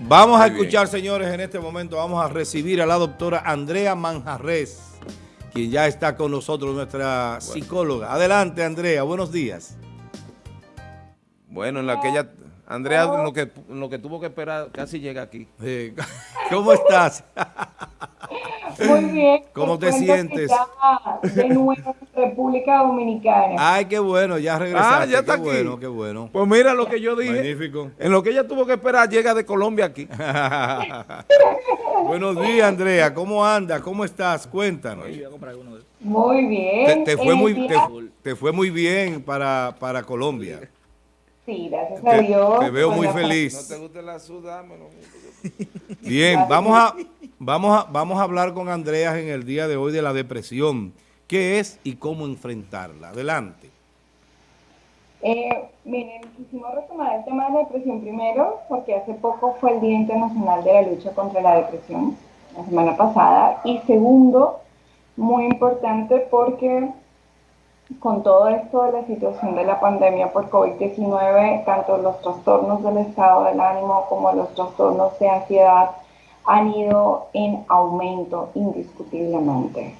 Vamos a escuchar, señores, en este momento vamos a recibir a la doctora Andrea Manjarres, quien ya está con nosotros, nuestra psicóloga. Adelante, Andrea, buenos días. Bueno, en la que ella, Andrea, lo que, lo que tuvo que esperar, casi llega aquí. ¿Cómo estás? Muy bien. ¿Cómo te sientes? De nuevo en República Dominicana. Ay, qué bueno, ya regresaste. Ah, ya está qué aquí. bueno, qué bueno. Pues mira lo que yo dije. Magnífico. En lo que ella tuvo que esperar, llega de Colombia aquí. Buenos días, Andrea. ¿Cómo andas? ¿Cómo estás? Cuéntanos. Muy bien. Te, te fue muy, te, te fue muy bien para, para Colombia. Sí, gracias Te, a Dios. te veo muy feliz. gusta la sudámelo. Bien, vamos a, vamos, a, vamos a hablar con Andrea en el día de hoy de la depresión. ¿Qué es y cómo enfrentarla? Adelante. Eh, miren, quisimos retomar el tema de la depresión primero, porque hace poco fue el Día Internacional de la Lucha contra la Depresión, la semana pasada. Y segundo, muy importante porque con todo esto de la situación de la pandemia por COVID-19, tanto los trastornos del estado del ánimo como los trastornos de ansiedad han ido en aumento indiscutiblemente.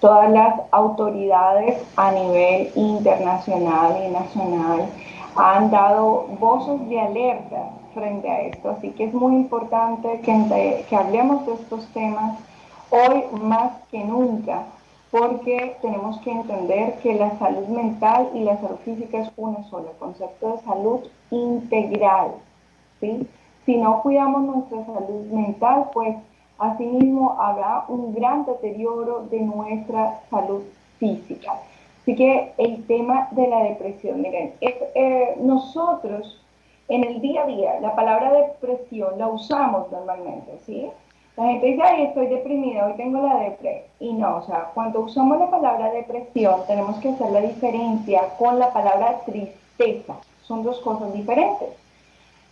Todas las autoridades a nivel internacional y nacional han dado voces de alerta frente a esto, así que es muy importante que, que hablemos de estos temas hoy más que nunca, porque tenemos que entender que la salud mental y la salud física es uno solo, el concepto de salud integral. ¿sí? Si no cuidamos nuestra salud mental, pues asimismo habrá un gran deterioro de nuestra salud física. Así que el tema de la depresión, miren, es, eh, nosotros en el día a día, la palabra depresión la usamos normalmente, ¿sí? La gente dice, ay, estoy deprimida, hoy tengo la depre. Y no, o sea, cuando usamos la palabra depresión, tenemos que hacer la diferencia con la palabra tristeza. Son dos cosas diferentes.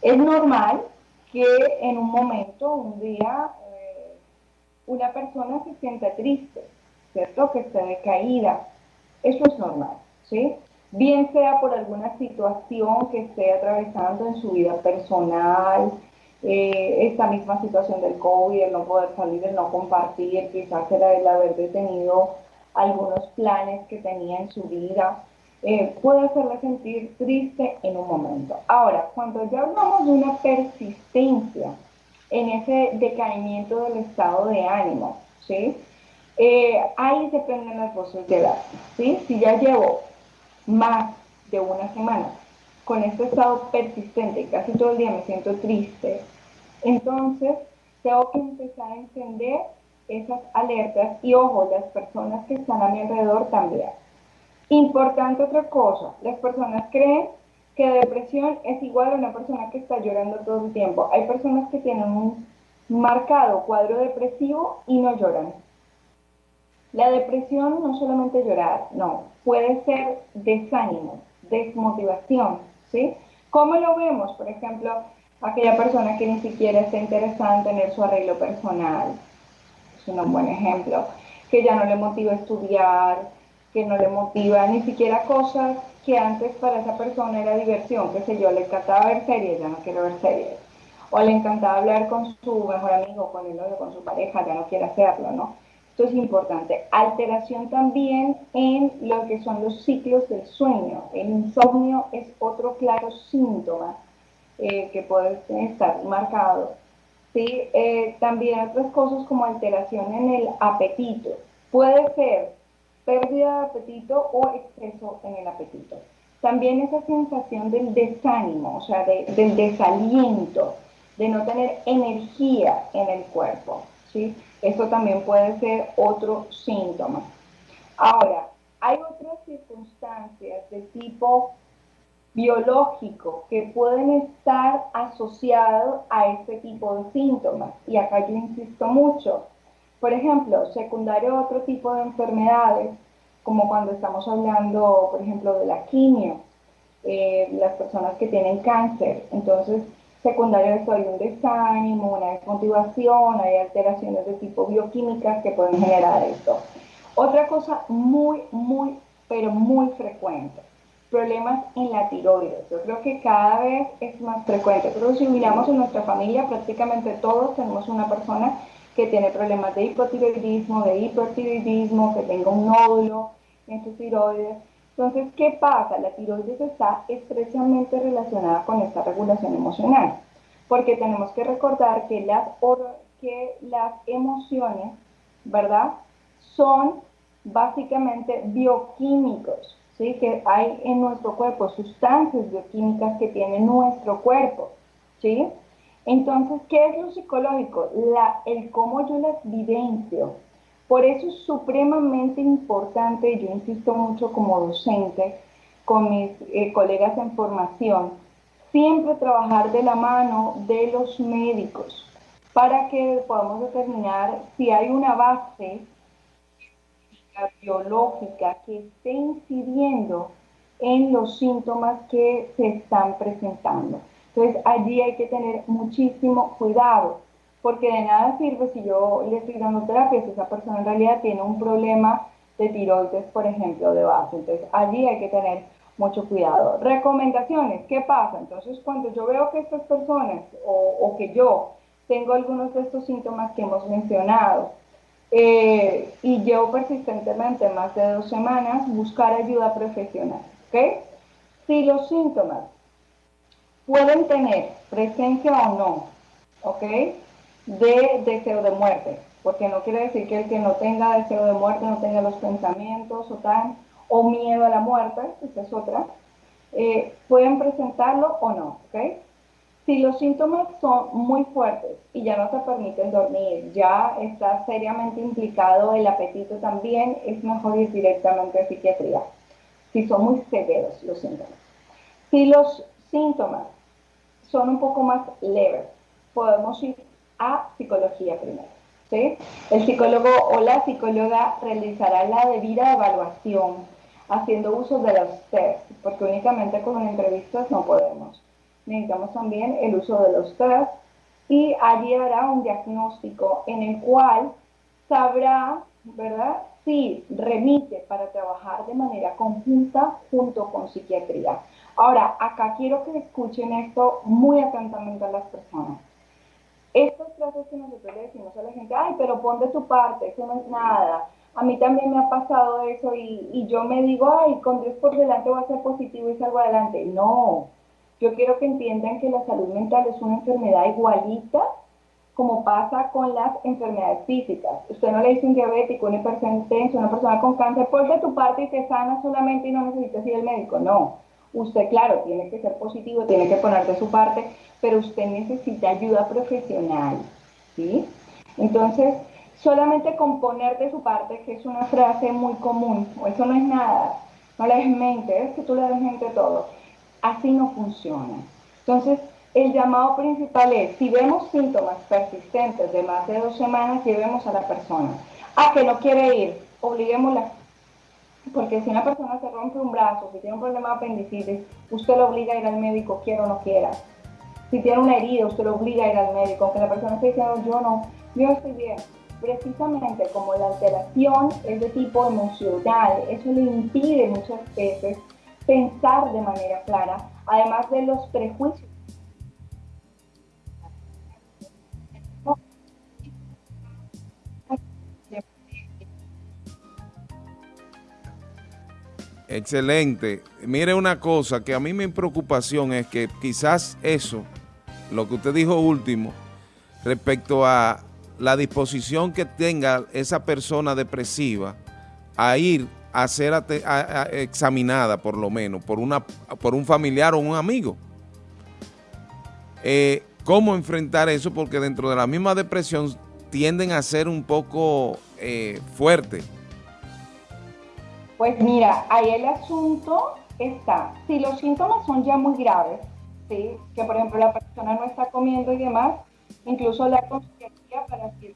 Es normal que en un momento, un día, eh, una persona se sienta triste, ¿cierto? Que esté decaída. Eso es normal, ¿sí? Bien sea por alguna situación que esté atravesando en su vida personal, eh, esta misma situación del COVID, el no poder salir, el no compartir, quizás era el haber detenido algunos planes que tenía en su vida, eh, puede hacerla sentir triste en un momento. Ahora, cuando ya hablamos de una persistencia en ese decaimiento del estado de ánimo, ¿sí? Eh, ahí se prenden las voces de alarma, ¿sí? Si ya llevo más de una semana con este estado persistente casi todo el día me siento triste, entonces tengo que empezar a encender esas alertas y ojo, las personas que están a mi alrededor también. Importante otra cosa, las personas creen que depresión es igual a una persona que está llorando todo el tiempo. Hay personas que tienen un marcado cuadro depresivo y no lloran. La depresión no solamente llorar, no, puede ser desánimo, desmotivación, ¿sí? ¿Cómo lo vemos? Por ejemplo, aquella persona que ni siquiera está interesada en tener su arreglo personal, es un buen ejemplo, que ya no le motiva estudiar, que no le motiva ni siquiera cosas que antes para esa persona era diversión, qué sé yo, le encantaba ver series, ya no quiero ver series, o le encantaba hablar con su mejor amigo, con el novio, con su pareja, ya no quiere hacerlo, ¿no? Esto es importante. Alteración también en lo que son los ciclos del sueño. El insomnio es otro claro síntoma eh, que puede estar marcado. ¿sí? Eh, también otras cosas como alteración en el apetito. Puede ser pérdida de apetito o exceso en el apetito. También esa sensación del desánimo, o sea, de- del desaliento, de no tener energía en el cuerpo. ¿sí? Eso también puede ser otro síntoma. Ahora, hay otras circunstancias de tipo biológico que pueden estar asociados a este tipo de síntomas. Y acá yo insisto mucho. Por ejemplo, secundario a otro tipo de enfermedades, como cuando estamos hablando, por ejemplo, de la quimio, eh, las personas que tienen cáncer. Entonces, secundario a esto hay un desánimo, una desmotivación, hay alteraciones de tipo bioquímicas que pueden generar esto. Otra cosa muy, muy, pero muy frecuente, problemas en la tiroides. Yo creo que cada vez es más frecuente. Pero si miramos en nuestra familia, prácticamente todos tenemos una persona que tiene problemas de hipotiroidismo, de hipertiroidismo, que tenga un nódulo en su tiroides. Entonces, ¿qué pasa? La tiroides está estrechamente relacionada con esta regulación emocional, porque tenemos que recordar que las, que las emociones, ¿verdad? Son básicamente bioquímicos, ¿sí? Que hay en nuestro cuerpo sustancias bioquímicas que tiene nuestro cuerpo, ¿sí? Entonces, ¿qué es lo psicológico? El cómo yo las vivencio. Por eso es supremamente importante, yo insisto mucho como docente, con mis eh, colegas en formación, siempre trabajar de la mano de los médicos para que podamos determinar si hay una base biológica que esté incidiendo en los síntomas que se están presentando. Entonces allí hay que tener muchísimo cuidado, porque de nada sirve si yo le estoy dando terapia si esa persona en realidad tiene un problema de tiroides, por ejemplo, de base. Entonces allí hay que tener mucho cuidado. Recomendaciones, ¿qué pasa? Entonces cuando yo veo que estas personas o, que yo tengo algunos de estos síntomas que hemos mencionado, y llevo persistentemente más de dos semanas, buscar ayuda profesional. ¿ok? Si los síntomas pueden tener presencia o no, ¿ok? De deseo de muerte, porque no quiere decir que el que no tenga deseo de muerte no tenga los pensamientos o tan, o miedo a la muerte, esa es otra, eh, pueden presentarlo o no, ¿ok? Si los síntomas son muy fuertes y ya no te permiten dormir, ya está seriamente implicado el apetito también, es mejor ir directamente a psiquiatría, si son muy severos los síntomas. Si los síntomas son un poco más leves. Podemos ir a psicología primero. ¿sí? El psicólogo o la psicóloga realizará la debida evaluación haciendo uso de los test, porque únicamente con entrevistas no podemos. Necesitamos también el uso de los test y allí hará un diagnóstico en el cual sabrá, ¿verdad?, si remite para trabajar de manera conjunta junto con psiquiatría. Ahora, acá quiero que escuchen esto muy atentamente a las personas. Estas frases que nosotros le decimos a la gente, ay, pero pon de tu parte, eso no es nada. A mí también me ha pasado eso y, y yo me digo, ay, con Dios por delante voy a ser positivo y salgo adelante. No, yo quiero que entiendan que la salud mental es una enfermedad igualita como pasa con las enfermedades físicas. Usted no le dice un diabético, un hipertenso, una persona con cáncer, pon de tu parte y te sana solamente y no necesitas ir al médico. No Usted, claro, tiene que ser positivo, tiene que poner de su parte, pero usted necesita ayuda profesional, ¿sí? Entonces, solamente con poner de su parte, que es una frase muy común, eso no es nada, no le des mente, es que tú le des mente todo. Así no funciona. Entonces, el llamado principal es, si vemos síntomas persistentes de más de dos semanas, llevemos a la persona. A que no quiere ir, obliguémosla porque si una persona se rompe un brazo, si tiene un problema de apendicitis, usted lo obliga a ir al médico, quiera o no quiera. Si tiene una herida, usted lo obliga a ir al médico, aunque la persona esté diciendo, yo no, yo estoy bien. Precisamente como la alteración es de tipo emocional, eso le impide muchas veces pensar de manera clara, además de los prejuicios Excelente. Mire una cosa, que a mí mi preocupación es que quizás eso, lo que usted dijo último, respecto a la disposición que tenga esa persona depresiva a ir a ser examinada, por lo menos, por, una, por un familiar o un amigo. Eh, ¿Cómo enfrentar eso? Porque dentro de la misma depresión tienden a ser un poco eh, fuertes pues mira, ahí el asunto está, si los síntomas son ya muy graves, ¿sí? que por ejemplo la persona no está comiendo y demás, incluso la consejería para si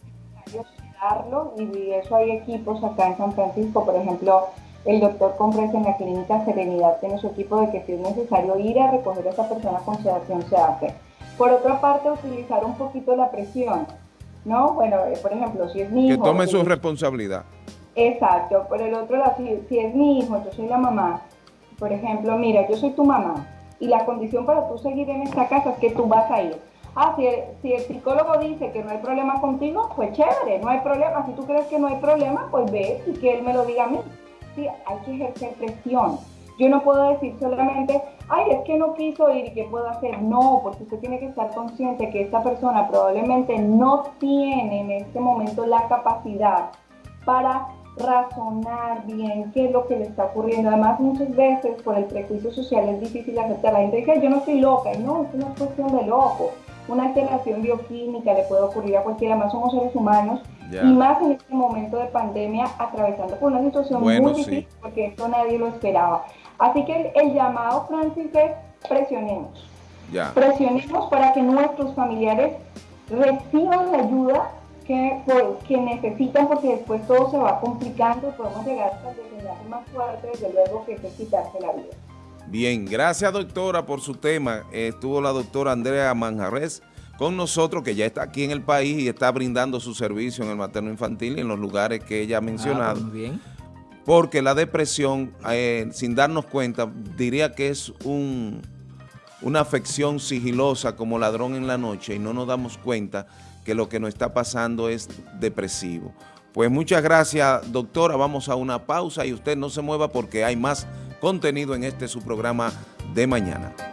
y eso hay equipos acá en San Francisco, por ejemplo, el doctor Compres en la clínica Serenidad tiene su equipo de que si es necesario ir a recoger a esa persona con sedación se hace. Por otra parte, utilizar un poquito la presión, ¿no? Bueno, eh, por ejemplo, si es mi hijo... Que tome su responsabilidad. Exacto, por el otro lado, si, es mi hijo, yo soy la mamá, Por ejemplo, mira, yo soy tu mamá y la condición para tú seguir en esta casa es que tú vas a ir. Ah, si el, si el psicólogo dice que no hay problema contigo, pues chévere, no hay problema. Si tú crees que no hay problema, pues ve y que él me lo diga a mí. Sí, hay que ejercer presión. Yo no puedo decir solamente, ay, es que no quiso ir y qué puedo hacer. No, porque usted tiene que estar consciente que esta persona probablemente no tiene en este momento la capacidad para razonar bien qué es lo que le está ocurriendo. Además, muchas veces por el prejuicio social es difícil aceptar. La gente dice, yo no estoy loca. Y no, es una cuestión de loco. Una alteración bioquímica le puede ocurrir a cualquiera, más somos seres humanos. Y más en este momento de pandemia, atravesando por una situación muy difícil, porque esto nadie lo esperaba. Así que el, llamado, Francis, es presionemos. Presionemos para que nuestros familiares reciban la ayuda que, necesitan porque después todo se va complicando y podemos llegar hasta el más fuerte, desde luego, que es quitarse la vida. Bien, gracias doctora por su tema. Estuvo la doctora Andrea Manjarres con nosotros, que ya está aquí en el país y está brindando su servicio en el materno infantil y en los lugares que ella ha mencionado. Ah, muy bien. Porque la depresión, eh, sin darnos cuenta, diría que es un, una afección sigilosa como ladrón en la noche y no nos damos cuenta que lo que nos está pasando es depresivo. Pues muchas gracias, doctora. Vamos a una pausa y usted no se mueva porque hay más contenido en este su programa de mañana.